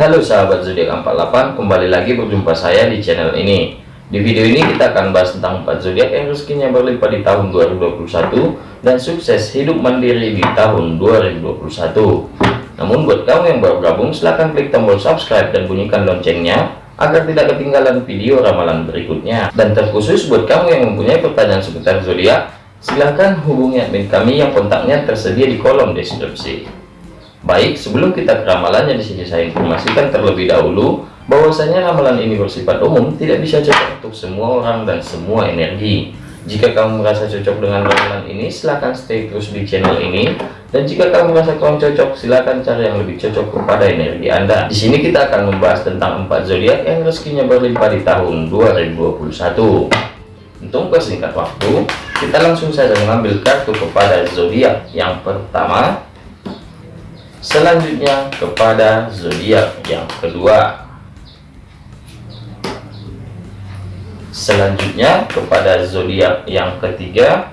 Halo sahabat zodiak 48 kembali lagi berjumpa saya di channel ini. Di video ini kita akan bahas tentang 4 zodiak yang rezekinya berlimpah di tahun 2021 dan sukses hidup mandiri di tahun 2021 namun buat kamu yang baru gabung silahkan klik tombol subscribe dan bunyikan loncengnya agar tidak ketinggalan video ramalan berikutnya. Dan terkhusus buat kamu yang mempunyai pertanyaan seputar zodiak silahkan hubungi admin kami yang kontaknya tersedia di kolom deskripsi Baik, sebelum kita ke ramalannya di sini saya informasikan terlebih dahulu bahwasanya ramalan ini bersifat umum, tidak bisa cocok untuk semua orang dan semua energi. Jika kamu merasa cocok dengan ramalan ini, silahkan stay terus di channel ini. Dan jika kamu merasa kurang cocok, silahkan cari yang lebih cocok kepada energi Anda. Di sini kita akan membahas tentang empat zodiak yang rezekinya berlimpah di tahun 2021. Untuk persingkat waktu, kita langsung saja mengambil kartu kepada zodiak yang pertama selanjutnya kepada zodiak yang kedua. Selanjutnya kepada zodiak yang ketiga.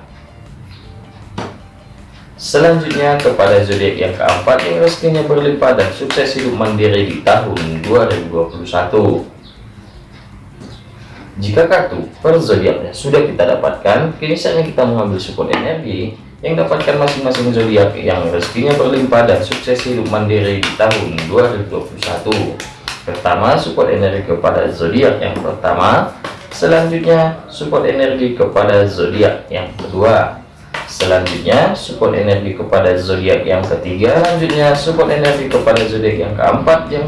Selanjutnya kepada zodiak yang keempat yang rezekinya berlimpah dan sukses hidup mandiri di tahun 2021 jika kartu per zodiaknya sudah kita dapatkan kini saatnya kita mengambil support energi yang dapatkan masing-masing zodiak yang rezekinya berlimpah dan sukses hidup mandiri di tahun 2021 pertama support energi kepada zodiak yang pertama. Selanjutnya support energi kepada zodiak yang kedua. Selanjutnya support energi kepada zodiak yang ketiga. Selanjutnya support energi kepada zodiak yang keempat yang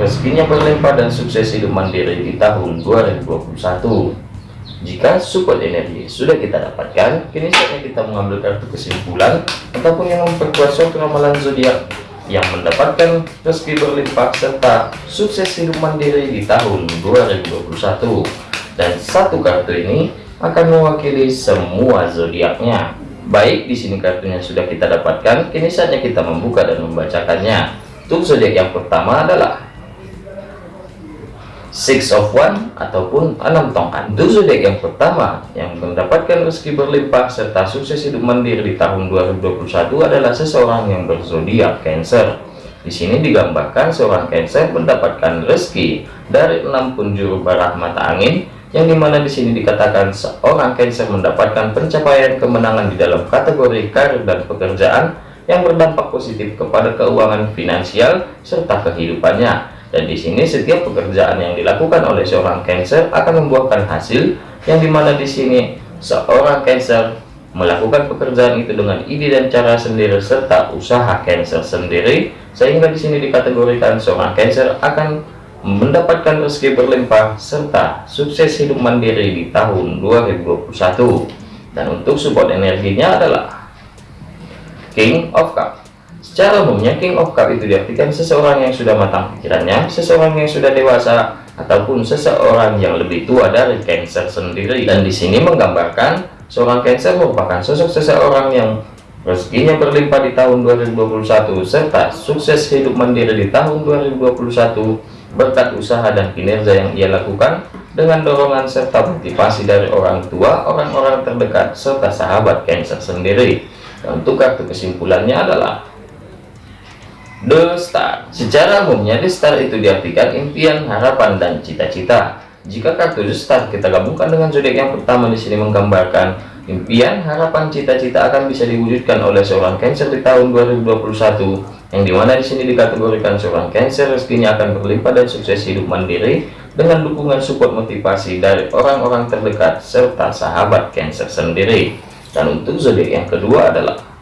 rezekinya berlimpah dan sukses hidup mandiri di tahun 2021 jika support energi sudah kita dapatkan, kini saatnya kita mengambil kartu kesimpulan ataupun yang memperkuat suatu ramalan zodiak yang mendapatkan rezeki berlimpah serta sukses hidup mandiri di tahun 2021. Dan satu kartu ini akan mewakili semua zodiaknya. Baik, di sini kartunya sudah kita dapatkan, kini saatnya kita membuka dan membacakannya. Untuk zodiak yang pertama adalah six of one ataupun enam tongkat. Itu zodiak yang pertama yang mendapatkan rezeki berlimpah serta sukses hidup mandiri di tahun 2021 adalah seseorang yang berzodiak Cancer. Di sini digambarkan seorang Cancer mendapatkan rezeki dari enam penjuru barah mata angin yang di mana di sini dikatakan seorang Cancer mendapatkan pencapaian kemenangan di dalam kategori karir dan pekerjaan yang berdampak positif kepada keuangan finansial serta kehidupannya dan di sini setiap pekerjaan yang dilakukan oleh seorang Cancer akan membuahkan hasil yang di mana di sini seorang Cancer melakukan pekerjaan itu dengan ide dan cara sendiri serta usaha Cancer sendiri sehingga di sini dikategorikan seorang Cancer akan mendapatkan rezeki berlimpah serta sukses hidup mandiri di tahun 2021 dan untuk support energinya adalah King of Cup Secara umumnya King of Cup itu diartikan seseorang yang sudah matang pikirannya, seseorang yang sudah dewasa, ataupun seseorang yang lebih tua dari Cancer sendiri. Dan di sini menggambarkan seorang Cancer merupakan sosok seseorang yang rezekinya berlimpah di tahun 2021 serta sukses hidup mandiri di tahun 2021 berkat usaha dan kinerja yang ia lakukan dengan dorongan serta motivasi dari orang tua, orang-orang terdekat, serta sahabat Cancer sendiri. Dan untuk kartu kesimpulannya adalah The Star. Secara umumnya The Star itu diartikan impian, harapan, dan cita-cita. Jika kartu The Star kita gabungkan dengan zodiak yang pertama di sini menggambarkan impian, harapan, cita-cita akan bisa diwujudkan oleh seorang Cancer di tahun 2021 yang di mana di sini dikategorikan seorang Cancer rezekinya akan berlimpah dan sukses hidup mandiri dengan dukungan support motivasi dari orang-orang terdekat serta sahabat Cancer sendiri. Dan untuk zodiak yang kedua adalah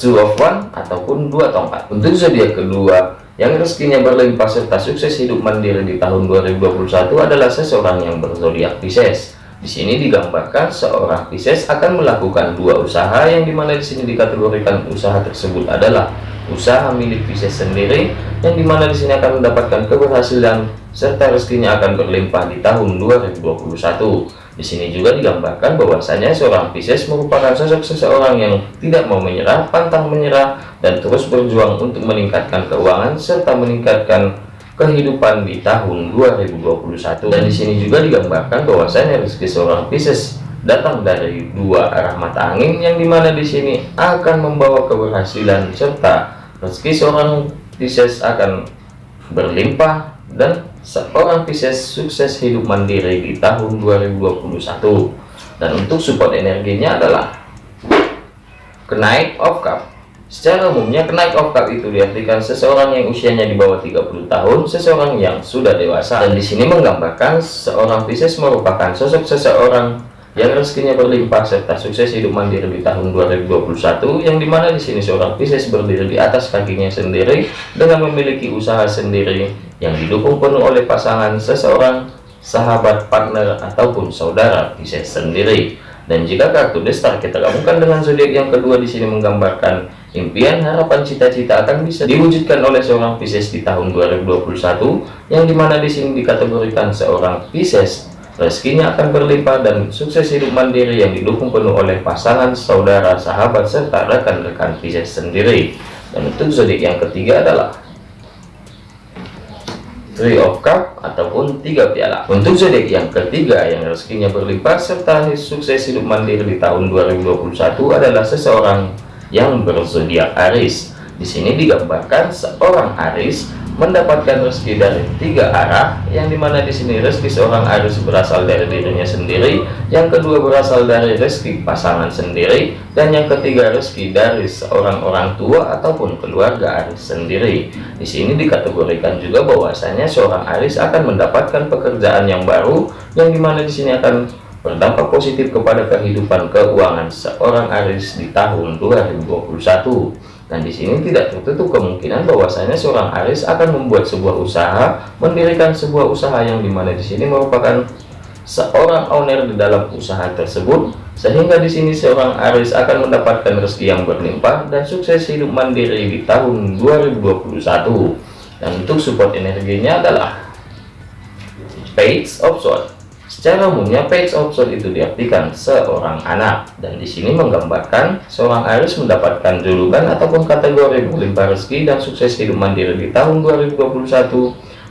two of one ataupun dua tongkat. Untuk zodiak kedua yang rezekinya berlimpah serta sukses hidup mandiri di tahun 2021 adalah seseorang yang berzodiak Pisces. Di sini digambarkan seorang Pisces akan melakukan dua usaha yang di mana di sini dikategorikan usaha tersebut adalah usaha milik Pisces sendiri yang di mana di sini akan mendapatkan keberhasilan serta rezekinya akan berlimpah di tahun 2021 di sini juga digambarkan bahwasanya seorang Pisces merupakan sosok seseorang yang tidak mau menyerah, pantang menyerah, dan terus berjuang untuk meningkatkan keuangan serta meningkatkan kehidupan di tahun 2021. Dan di sini juga digambarkan bahwasanya rezeki seorang Pisces datang dari dua arah mata angin yang di mana di sini akan membawa keberhasilan serta rezeki seorang Pisces akan berlimpah dan seorang Pisces sukses hidup mandiri di tahun 2021 dan untuk support energinya adalah kenaik of cup. Secara umumnya kenaik of cup itu diartikan seseorang yang usianya di bawah 30 tahun seseorang yang sudah dewasa. Dan di sini menggambarkan seorang Pisces merupakan sosok seseorang yang rezekinya berlimpah serta sukses hidup mandiri di tahun 2021 yang di mana di sini seorang Pisces berdiri di atas kakinya sendiri dengan memiliki usaha sendiri yang didukung penuh oleh pasangan seseorang sahabat partner ataupun saudara Pisces sendiri dan jika kartu destar kita gabungkan dengan zodiak yang kedua di sini menggambarkan impian harapan cita-cita akan bisa diwujudkan oleh seorang Pisces di tahun 2021 yang di mana di sini dikategorikan seorang Pisces rezekinya akan berlimpah dan sukses hidup mandiri yang didukung penuh oleh pasangan, saudara, sahabat, serta rekan-rekan Pisces sendiri. Dan untuk zodiak yang ketiga adalah Three of Cup ataupun tiga piala. Untuk zodiak yang ketiga yang rezekinya berlimpah serta sukses hidup mandiri di tahun 2021 adalah seseorang yang berzodiak Aries. Di sini digambarkan seorang Aries mendapatkan rezeki dari tiga arah yang di mana di sini rezeki seorang harus berasal dari dirinya sendiri yang kedua berasal dari rezeki pasangan sendiri dan yang ketiga rezeki dari seorang orang tua ataupun keluarga Aris sendiri. Di sini dikategorikan juga bahwasanya seorang Aris akan mendapatkan pekerjaan yang baru yang di mana di sini akan berdampak positif kepada kehidupan keuangan seorang Aris di tahun 2021 dan di sini tidak tertutup kemungkinan bahwasanya seorang Aris akan membuat sebuah usaha, mendirikan sebuah usaha yang di mana di sini merupakan seorang owner di dalam usaha tersebut, sehingga di sini seorang Aris akan mendapatkan rezeki yang berlimpah dan sukses hidup mandiri di tahun 2021. Dan untuk support energinya adalah Page of Swords. Secara umumnya page of soul itu diartikan seorang anak. Dan di sini menggambarkan seorang Aries mendapatkan julukan ataupun kategori berlimpah rezeki dan sukses hidup mandiri di tahun 2021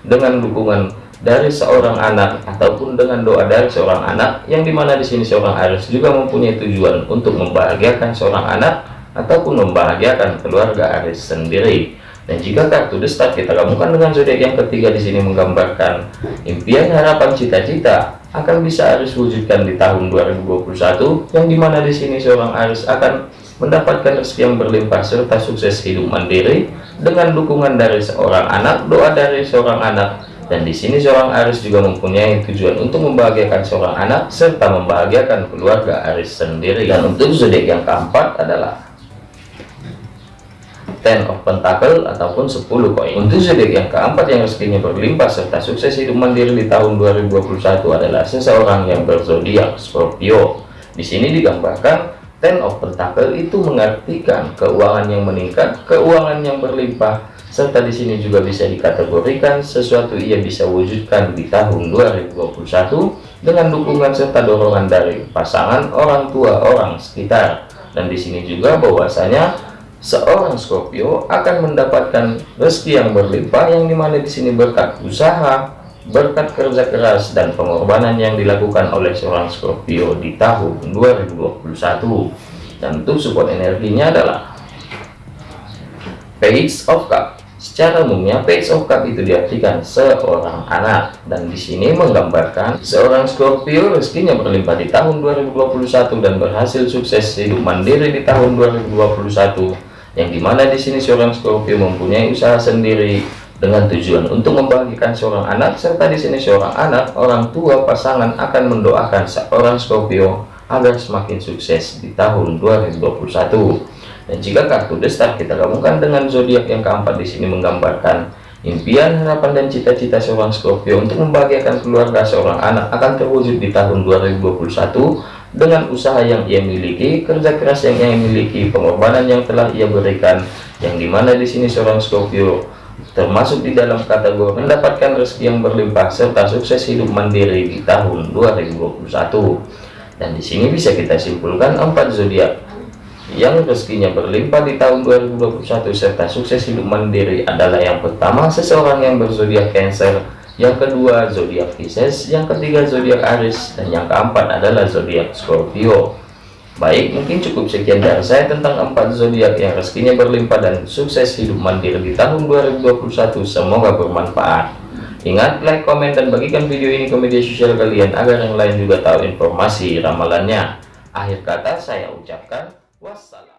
dengan dukungan dari seorang anak ataupun dengan doa dari seorang anak yang di mana di sini seorang Aries juga mempunyai tujuan untuk membahagiakan seorang anak ataupun membahagiakan keluarga Aries sendiri. Dan jika kartu The kita gabungkan dengan zodiak yang ketiga di sini menggambarkan impian harapan cita-cita akan bisa Aris wujudkan di tahun 2021 yang di mana di sini seorang Aris akan mendapatkan rezeki yang berlimpah serta sukses hidup mandiri dengan dukungan dari seorang anak doa dari seorang anak. Dan di sini seorang Aris juga mempunyai tujuan untuk membahagiakan seorang anak serta membahagiakan keluarga Aris sendiri. Dan untuk zodiak yang keempat adalah ten of pentacle ataupun 10 koin. Untuk zodiak yang keempat yang rezekinya berlimpah serta sukses hidup mandiri di tahun 2021 adalah seseorang yang berzodiak Scorpio. Di sini digambarkan ten of pentacle itu mengartikan keuangan yang meningkat keuangan yang berlimpah serta di sini juga bisa dikategorikan sesuatu ia bisa wujudkan di tahun 2021 dengan dukungan serta dorongan dari pasangan orang tua orang sekitar. Dan di sini juga bahwasanya seorang Scorpio akan mendapatkan rezeki yang berlimpah yang di mana di sini berkat usaha berkat kerja keras dan pengorbanan yang dilakukan oleh seorang Scorpio di tahun 2021 dan untuk support energinya adalah Page of Cup. Secara umumnya Page of Cup itu diartikan seorang anak. Dan di sini menggambarkan seorang Scorpio rezekinya berlimpah di tahun 2021 dan berhasil sukses hidup mandiri di tahun 2021 yang di mana di sini seorang Scorpio mempunyai usaha sendiri dengan tujuan untuk membagikan seorang anak serta di sini seorang anak orang tua pasangan akan mendoakan seorang Scorpio agar semakin sukses di tahun 2021 dan jika kartu destar kita gabungkan dengan zodiak yang keempat di sini menggambarkan impian harapan dan cita-cita seorang Scorpio untuk membahagiakan keluarga seorang anak akan terwujud di tahun 2021 dengan usaha yang ia miliki, kerja keras yang ia miliki, pengorbanan yang telah ia berikan, yang di mana di sini seorang Scorpio termasuk di dalam kategori mendapatkan rezeki yang berlimpah serta sukses hidup mandiri di tahun 2021. Dan di sini bisa kita simpulkan empat zodiak yang rezekinya berlimpah di tahun 2021 serta sukses hidup mandiri adalah yang pertama seseorang yang berzodiak Cancer yang kedua zodiak Pisces, yang ketiga zodiak Aries, dan yang keempat adalah zodiak Scorpio. Baik, mungkin cukup sekian dari saya tentang empat zodiak yang rezekinya berlimpah dan sukses hidup mandiri di tahun 2021. Semoga bermanfaat. Ingat, like, komen, dan bagikan video ini ke media sosial kalian agar yang lain juga tahu informasi ramalannya. Akhir kata saya ucapkan wassalam.